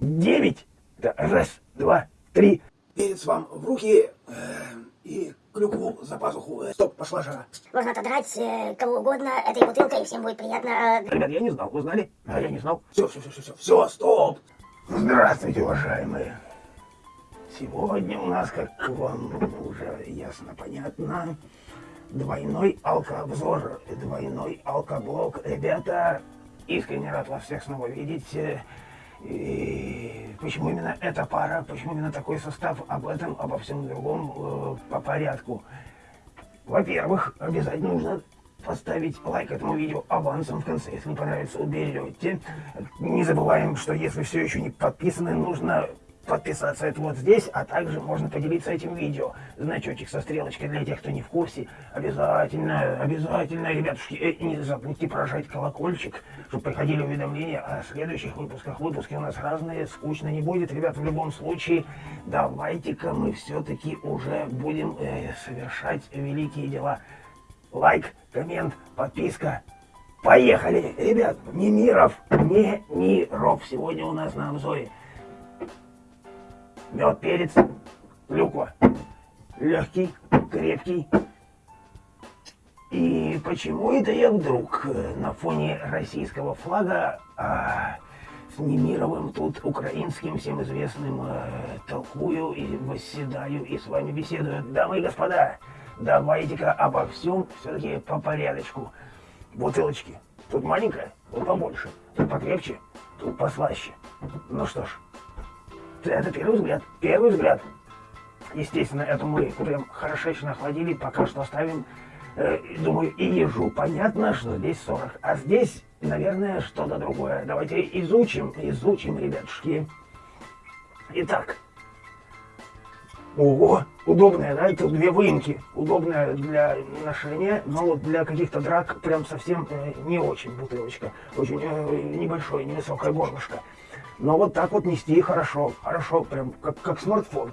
девять. Да, раз, два, три. Перец вам в руки э, и клюкву за пазуху. Э, Стоп, пошла жара. Можно отодрать э, кого угодно этой бутылкой, и всем будет приятно. э, Ребят, я не знал, вы знали? А я не знал. Все, все, все, все, все, все, стоп. Здравствуйте, уважаемые. Сегодня у нас, как вам уже ясно понятно, двойной алкообзор, двойной алкоблок. Ребята, искренне рад вас всех снова видеть. И почему именно эта пара, почему именно такой состав, об этом, обо всем другом э, по порядку. Во-первых, обязательно нужно поставить лайк этому видео авансом в конце. Если не понравится, уберете. Не забываем, что если все еще не подписаны, нужно подписаться это вот здесь, а также можно поделиться этим видео. Значочек со стрелочкой для тех, кто не в курсе. Обязательно, обязательно, ребятушки, э, не забудьте прожать колокольчик, чтобы приходили уведомления о следующих выпусках. Выпуски у нас разные, скучно не будет. Ребят, в любом случае, давайте-ка мы все-таки уже будем э, совершать великие дела. Лайк, коммент, подписка. Поехали! Ребят, не миров, не миров. Сегодня у нас на обзоре мед, перец, клюква. Легкий, крепкий. И почему это я вдруг э, на фоне российского флага а, с Немировым тут украинским всем известным э, толкую и восседаю и с вами беседую. Дамы и господа, давайте-ка обо всем все-таки по порядочку. Бутылочки. Тут маленькая, тут побольше. Тут покрепче, тут послаще. Ну что ж, это первый взгляд. Первый взгляд. Естественно, эту мы прям хорошечно охладили, пока что оставим, э, думаю, и ежу. Понятно, что здесь 40, а здесь, наверное, что-то другое. Давайте изучим, изучим, ребятушки. Итак, Ого, удобная, да? Тут две выемки. Удобная для ношения, но вот для каких-то драк прям совсем э, не очень бутылочка. Очень э, небольшое, невысокое горлышко. Но вот так вот нести хорошо, хорошо, прям как, как смартфон.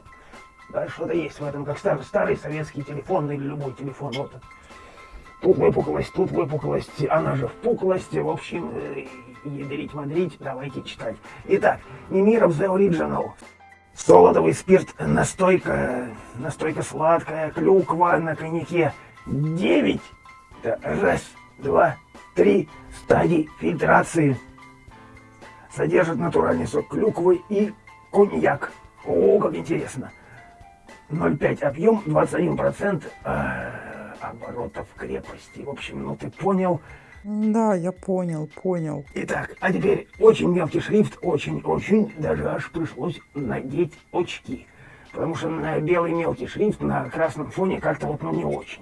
Да, что-то есть в этом, как старый, старый советский телефон или любой телефон. Вот. Тут выпуклость, тут выпуклость, она же впуклость. В общем, э, ядрить-мадрить, давайте читать. Итак, Немиров The Original. Солодовый спирт, настойка, настойка сладкая, клюква на коньяке. Девять, да, раз, два, три стадий фильтрации. Содержит натуральный сок клюквы и коньяк. О, как интересно. 0,5 объем, 21% э, оборотов крепости. В общем, ну ты понял. Да, я понял, понял. Итак, а теперь очень мелкий шрифт, очень-очень, даже аж пришлось надеть очки. Потому что на белый мелкий шрифт на красном фоне как-то вот ну не очень.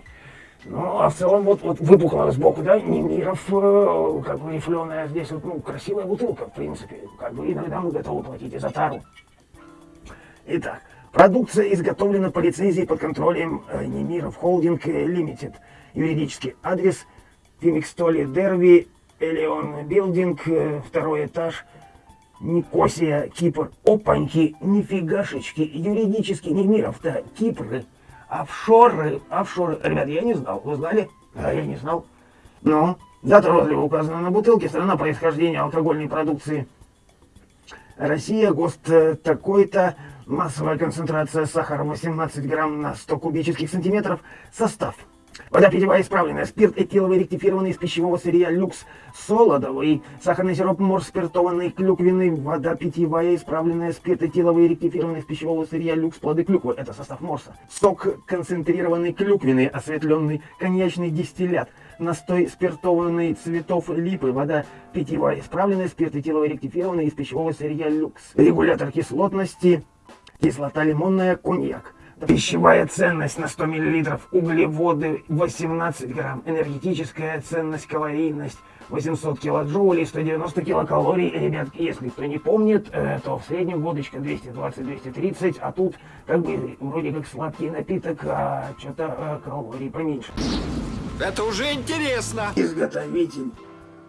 Ну, а в целом вот, вот выпукло сбоку, да, Немиров, э, как бы рифленая здесь вот, ну, красивая бутылка, в принципе. Как бы иногда мы готовы платить и за тару. Итак, продукция изготовлена по лицензии под контролем э, Немиров Холдинг Лимитед. Юридический адрес Фимикстоли Дерви, Элеон Билдинг, э, второй этаж, Никосия, Кипр. Опаньки, нифигашечки, юридически Немиров-то, Кипры, офшоры, офшоры. Ребят, я не знал, вы знали? Да, я не знал. Ну, дата розлива указана на бутылке, страна происхождения алкогольной продукции. Россия, ГОСТ э, такой-то, массовая концентрация сахара 18 грамм на 100 кубических сантиметров, состав – Вода питьевая исправленная, спирт этиловый ректифированный из пищевого сырья люкс солодовый, сахарный сироп морс спиртованный клюквенный, вода питьевая. Исправленная, спирт этиловый ректифированный из пищевого сырья люкс плоды клюквы, это состав морса, сок концентрированный клюквенный, осветленный коньячный дистиллят, настой спиртованный цветов липы, вода питьевая. Исправленная, спирт этиловый ректифированный из пищевого сырья люкс, регулятор кислотности, кислота лимонная, коньяк. Пищевая ценность на 100 мл, углеводы 18 грамм, энергетическая ценность, калорийность 800 килоджоулей, 190 килокалорий. Ребятки, если кто не помнит, э, то в среднем водочка 220-230, а тут как бы вроде как сладкий напиток, а что-то э, калорий поменьше. Это уже интересно. Изготовитель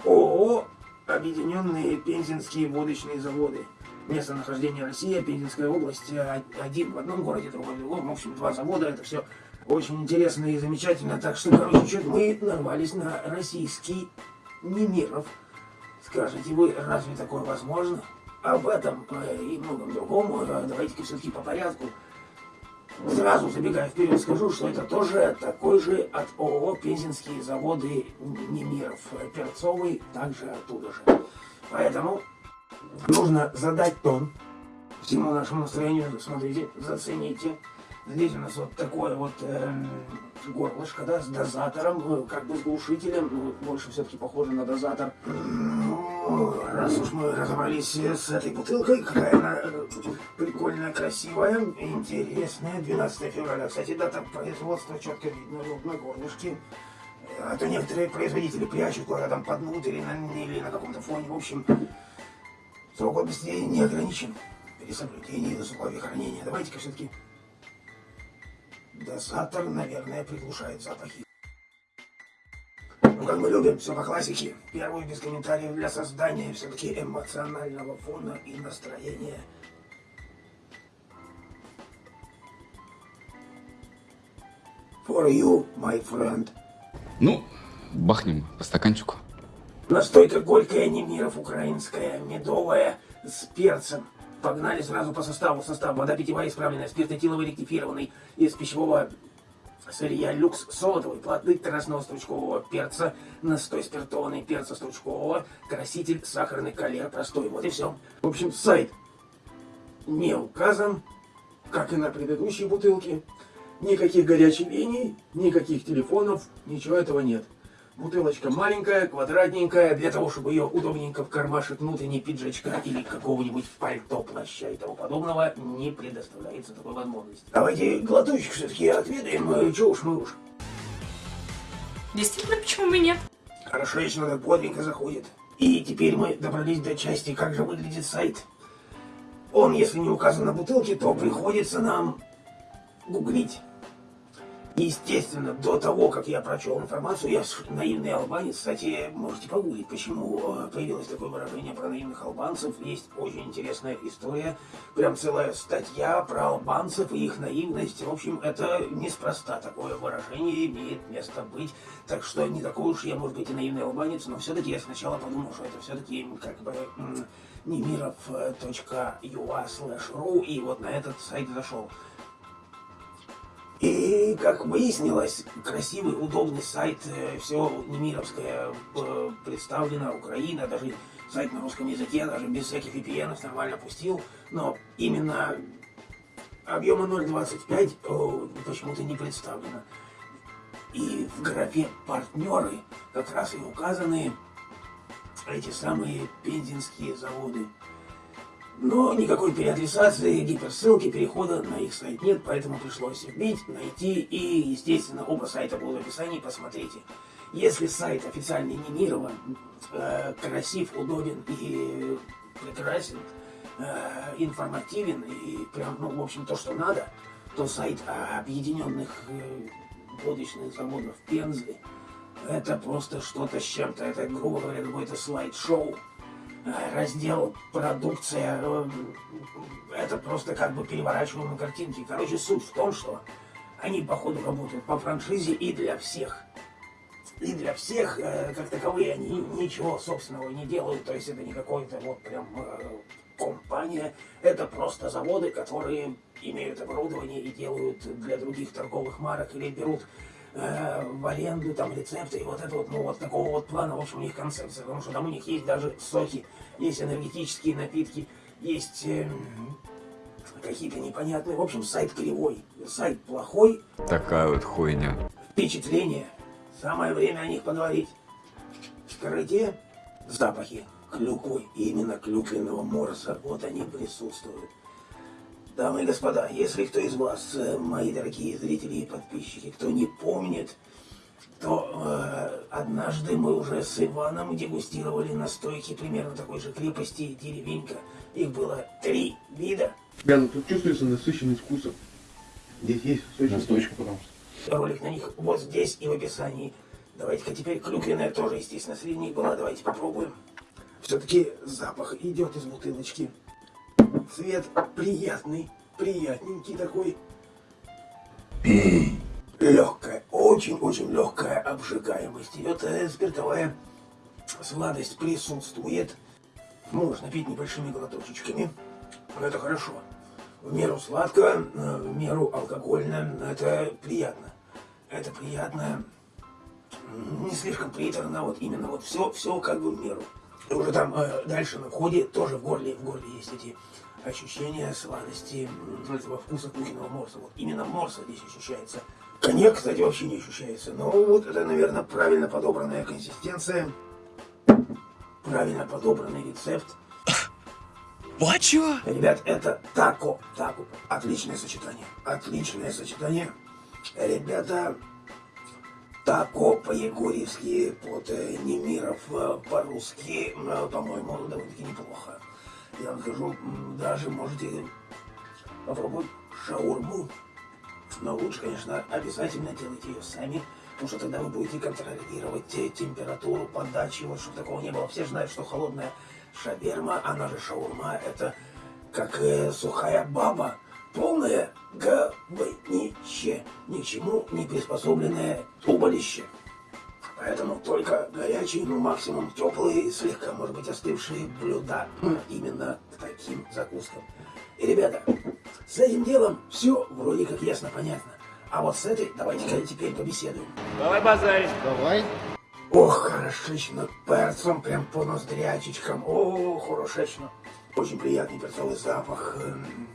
ООО «Объединенные пензенские водочные заводы». Местонахождение Россия, Пензенская область, э, один в одном городе, другой в другом. В общем, два завода, это все очень интересно и замечательно. Так что, короче, чуть мы нарвались на российский Немиров. Скажите вы, разве такое возможно? об этом э, и многом другом э, давайте-ка все-таки по порядку. Сразу забегая вперед, скажу, что это тоже такой же от ООО «Пензенские заводы Немиров». Перцовый также оттуда же. Поэтому нужно задать тон всему нашему настроению. Смотрите, зацените. Здесь у нас вот такое вот э, горлышко, да, с дозатором, ну, как бы с глушителем, ну, больше все-таки похоже на дозатор. Ну, раз уж мы разобрались с этой бутылкой, какая она э, прикольная, красивая, интересная, 12 февраля. Кстати, дата производства четко видно вот на горлышке. А то некоторые производители прячут куда-то там под внутрь или на, или на каком-то фоне. В общем, срок годности не ограничен при соблюдении условий хранения. Давайте-ка все-таки Дозатор, наверное, приглушает запахи. Ну, как мы любим, все по классике. Первую без комментариев для создания все-таки эмоционального фона и настроения. For you, my friend. Ну, бахнем по стаканчику. Настойка горькая, Немиров украинская, медовая, с перцем. Погнали сразу по составу. Состав вода питьевая исправленная, спиртотиловый ректифированный из пищевого сырья люкс солодовый, плоды красного стручкового перца, настой спиртованный перца стручкового, краситель сахарный калер простой. Вот и все. В общем, сайт не указан, как и на предыдущей бутылке. Никаких горячих линий, никаких телефонов, ничего этого нет. Бутылочка маленькая, квадратненькая, для того, чтобы ее удобненько в кармашек внутренней пиджачка или какого-нибудь пальто, плаща и тому подобного, не предоставляется такой возможности. Давайте глоточек все-таки отведаем, э, чего уж мы уж. Действительно, почему бы нет? Хорошо, если надо бодренько заходит. И теперь мы добрались до части, как же выглядит сайт. Он, если не указан на бутылке, то приходится нам гуглить. Естественно, до того, как я прочел информацию, я наивный албанец, кстати, можете погуглить, почему э, появилось такое выражение про наивных албанцев. Есть очень интересная история, прям целая статья про албанцев и их наивность. В общем, это неспроста такое выражение имеет место быть. Так что не такой уж я, может быть, и наивный албанец, но все-таки я сначала подумал, что это все-таки как бы немиров.ua slash ru, и вот на этот сайт зашел. И, как выяснилось, красивый, удобный сайт, э, все немировское э, представлено, Украина, даже сайт на русском языке, даже без всяких VPN нормально пустил, но именно объема 0.25 почему-то не представлено. И в графе «Партнеры» как раз и указаны эти самые пензенские заводы. Но никакой переадресации, гиперссылки, перехода на их сайт нет, поэтому пришлось вбить, найти и, естественно, оба сайта будут в описании, посмотрите. Если сайт официально не мирован, э, красив, удобен и прекрасен, э, информативен и прям, ну, в общем, то, что надо, то сайт объединенных э, водочных заводов Пензы это просто что-то с чем-то, это, грубо говоря, какой-то слайд-шоу раздел продукция, это просто как бы переворачиваем картинки. Короче, суть в том, что они, походу, работают по франшизе и для всех. И для всех, э, как таковые, они ничего собственного не делают, то есть это не какой-то вот прям э, компания, это просто заводы, которые имеют оборудование и делают для других торговых марок или берут э, в аренду, там, рецепты, и вот это вот, ну, вот такого вот плана, в общем, у них концепция, потому что там у них есть даже соки, есть энергетические напитки, есть э, какие-то непонятные, в общем, сайт кривой, сайт плохой. Такая вот хуйня. Впечатление, самое время о них поговорить. Скажите, запахи клюквы, именно клюквенного морса, вот они присутствуют. Дамы и господа, если кто из вас, э, мои дорогие зрители и подписчики, кто не помнит, то э, однажды мы уже с Иваном дегустировали настойки примерно такой же крепости деревенька. Их было три вида. Бля, ну тут чувствуется насыщенность вкуса. Здесь есть сочная Настойка, потому что. Ролик на них вот здесь и в описании. Давайте-ка теперь клюквенная тоже, естественно, среди них была. Давайте попробуем. Все-таки запах идет из бутылочки. Цвет приятный, приятненький такой. Легкая, очень-очень легкая обжигаемость. Идет э, спиртовая сладость присутствует. Можно пить небольшими глоточечками. Это хорошо. В меру сладко, э, в меру алкогольно. Это приятно. Это приятно. Не слишком приторно, вот именно вот все, все как бы в меру. И уже там э, дальше на входе тоже в горле, в горле есть эти ощущения сладости, этого вкуса кухонного морса. Вот именно морса здесь ощущается. Коньяк, кстати, вообще не ощущается. Но вот это, наверное, правильно подобранная консистенция, правильно подобранный рецепт. Вот чего? Ребят, это тако. Тако. Отличное сочетание. Отличное сочетание. Ребята, тако по-егорьевски, под э, Немиров э, по-русски, э, по-моему, довольно-таки неплохо. Я вам скажу, даже можете попробовать шаурму. Но лучше, конечно, обязательно делайте ее сами, потому что тогда вы будете контролировать те- температуру подачи, вот чтобы такого не было. Все знают, что холодная шаверма, она же шаурма, это как э, сухая баба, полное говнище, ни к чему не приспособленное туболище. Поэтому только горячие, ну максимум теплые, слегка, может быть, остывшие блюда. М, Именно к таким закускам. И, ребята, с этим делом все вроде как ясно, понятно. А вот с этой давайте-ка теперь побеседуем. Давай. Ох, хорошечно, перцем прям по ноздрячечкам. О, хорошечно. Очень приятный перцовый запах. Эм,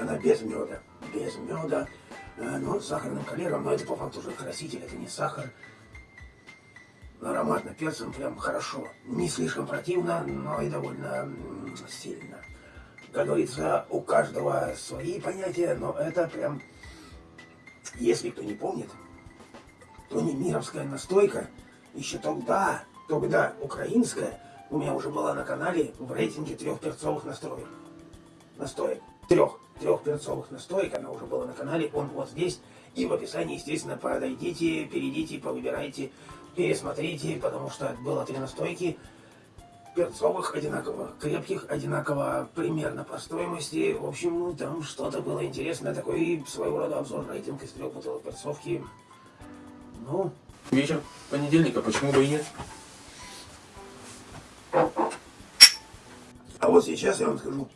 Она без меда. Без меда. Э, Но с сахарным калером, но это по факту уже краситель, это не сахар. Но ароматно перцем прям хорошо. Не слишком противно, но и довольно сильно. Как говорится, у каждого свои понятия, но это прям, если кто не помнит, то не мировская настойка, еще тогда, тогда украинская, у меня уже была на канале в рейтинге трех перцовых настроек. Настоек. Трех. Трех перцовых настоек, она уже была на канале, он вот здесь. И в описании, естественно, подойдите, перейдите, повыбирайте, пересмотрите, потому что было три настойки перцовых, одинаково крепких, одинаково примерно по стоимости. В общем, ну, там что-то было интересное, такой своего рода обзор рейтинг из трех бутылок перцовки. Ну, Вечер понедельника, почему бы и нет? А вот сейчас я вам скажу,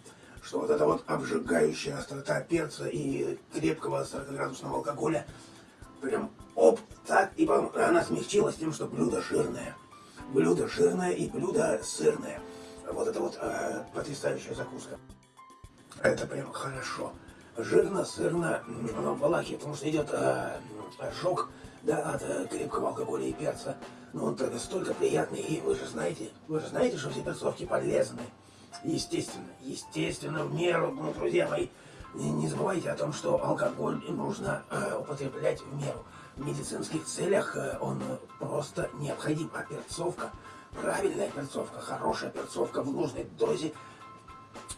что вот эта вот обжигающая острота перца и крепкого 40-градусного алкоголя, прям оп, так, и потом она смягчилась тем, что блюдо жирное. Блюдо жирное и блюдо сырное. Вот это вот э, потрясающая закуска. Это прям хорошо. Жирно, сырно, оно в Валахии, потому что идет э, ожог да, от э, крепкого алкоголя и перца. Но он тогда столько приятный, и вы же знаете, вы же знаете, что все перцовки полезны. Естественно, естественно, в меру, ну, друзья мои, не, забывайте о том, что алкоголь нужно э, употреблять в меру. В медицинских целях э, он просто необходим, а перцовка, правильная перцовка, хорошая перцовка в нужной дозе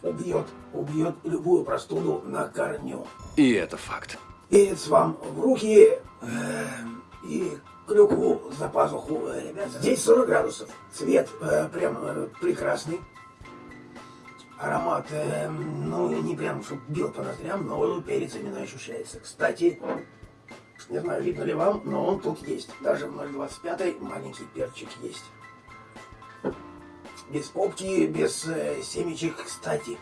убьет, убьет любую простуду на корню. И это факт. Перец вам в руки э, и клюкву за пазуху, э, ребят. Здесь 40 градусов. Цвет э, прям э, прекрасный. Аромат, э, ну, не прям, чтобы бил по ноздрям, но перец именно ощущается. Кстати, не знаю, видно ли вам, но он тут есть. Даже в 0,25 маленький перчик есть. Без попки, без э, семечек, кстати.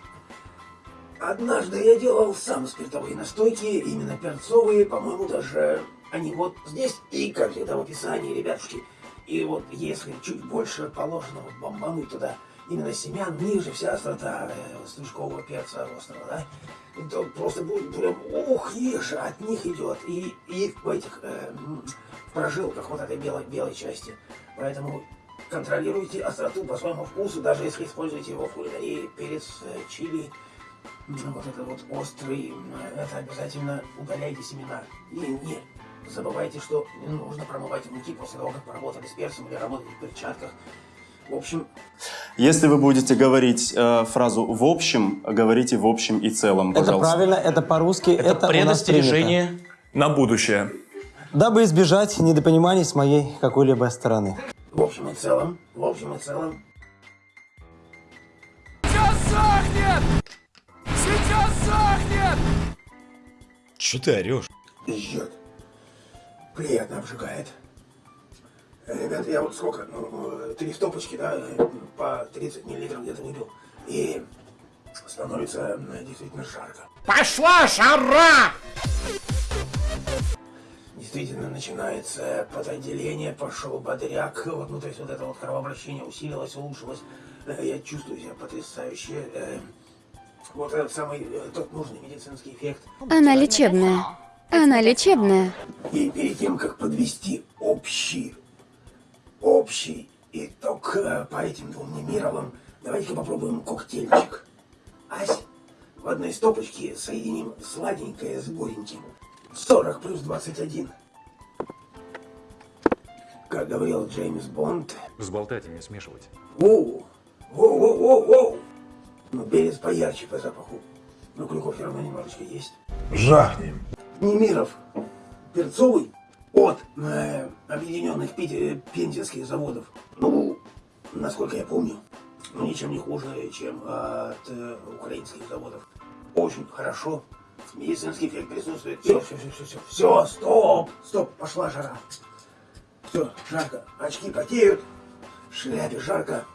Однажды я делал сам спиртовые настойки, именно перцовые, по-моему, даже они вот здесь и, как всегда, в описании, ребятушки. И вот если чуть больше положенного бомбануть туда именно семян, ниже вся острота э, стручкового перца острого, да, то просто будет прям, ух, ешь, от них идет. И, и в этих э, в прожилках вот этой белой, белой части. Поэтому контролируйте остроту по своему вкусу, даже если используете его в кулинарии, перец, э, чили, вот это вот острый, это обязательно удаляйте семена. И не забывайте, что нужно промывать руки после того, как поработали с перцем или работали в перчатках. В общем, Если вы будете говорить э, фразу в общем, говорите в общем и целом, Это пожалуйста. правильно, это по-русски, это, Это предостережение на будущее. Дабы избежать недопониманий с моей какой-либо стороны. в общем и целом, в общем и целом, Че ты орешь? жжет. Приятно обжигает. Ребята, я вот сколько, ну, э, три стопочки, да, э, по 30 миллилитров где-то выпил. И становится э, действительно жарко. Пошла жара! Действительно начинается подотделение, пошел бодряк. Вот, ну, то есть вот это вот кровообращение усилилось, улучшилось. Э, Я чувствую себя потрясающе. Э, Вот этот самый, э, тот нужный медицинский эффект. Она лечебная. Она лечебная. И перед тем, как подвести общий, общий итог по этим двум немировым, давайте-ка попробуем коктейльчик. Ась, в одной стопочке соединим сладенькое с гореньким. 40 плюс 21. Как говорил Джеймс Бонд. Взболтать и не смешивать. Воу, воу, воу, воу, воу. Ну, перец поярче по запаху. Но клюков все равно немножечко есть. Жахнем. Немиров, перцовый от э, объединенных Пите- пензенских заводов. Ну, насколько я помню, ну, ничем не хуже, чем от э, украинских заводов. Очень хорошо. Медицинский эффект присутствует. Все, все, все, все, все. Все, стоп, стоп, пошла жара. Все, жарко. Очки потеют, шляпе жарко.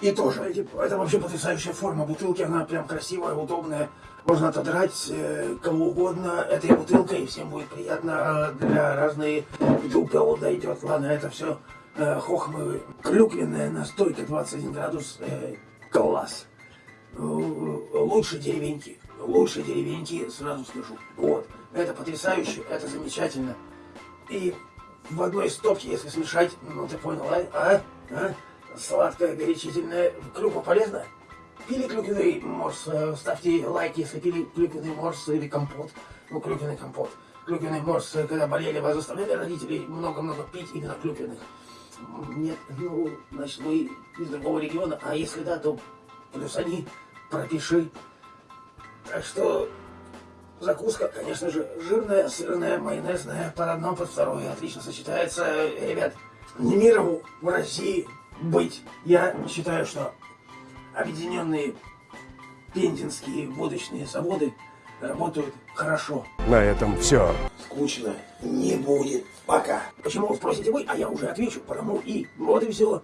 И тоже, эти- это вообще потрясающая форма бутылки, она прям красивая, удобная. Можно отодрать э, кому угодно этой бутылкой, и всем будет приятно. А для разные дупел дойдет. Ладно, это все э, хохмы. Клюквенная настойка 21 градус. э, класс. Лучше деревеньки. Лучше деревеньки, сразу скажу. Вот. Это потрясающе, это замечательно. И в одной стопке, если смешать, ну ты понял, а? А? а? Сладкое, горячительное. Клюква полезно? Пили клюквенный морс, э, ставьте лайк, если пили клюквенный морс или компот. Ну, клюквенный компот. Клюквенный морс, э, когда болели, вас заставляли родители много-много пить именно клюквенных? Нет, ну, значит, вы из другого региона, а если да, то плюс они, пропиши. Так что закуска, конечно же, жирная, сырная, майонезная, под одно, под второе, отлично сочетается. Ребят, Немирову в России быть. Я считаю, что объединенные пензенские водочные заводы работают хорошо. На этом все. Скучно не будет. Пока. Почему спросите вы, а я уже отвечу, потому и вот и все.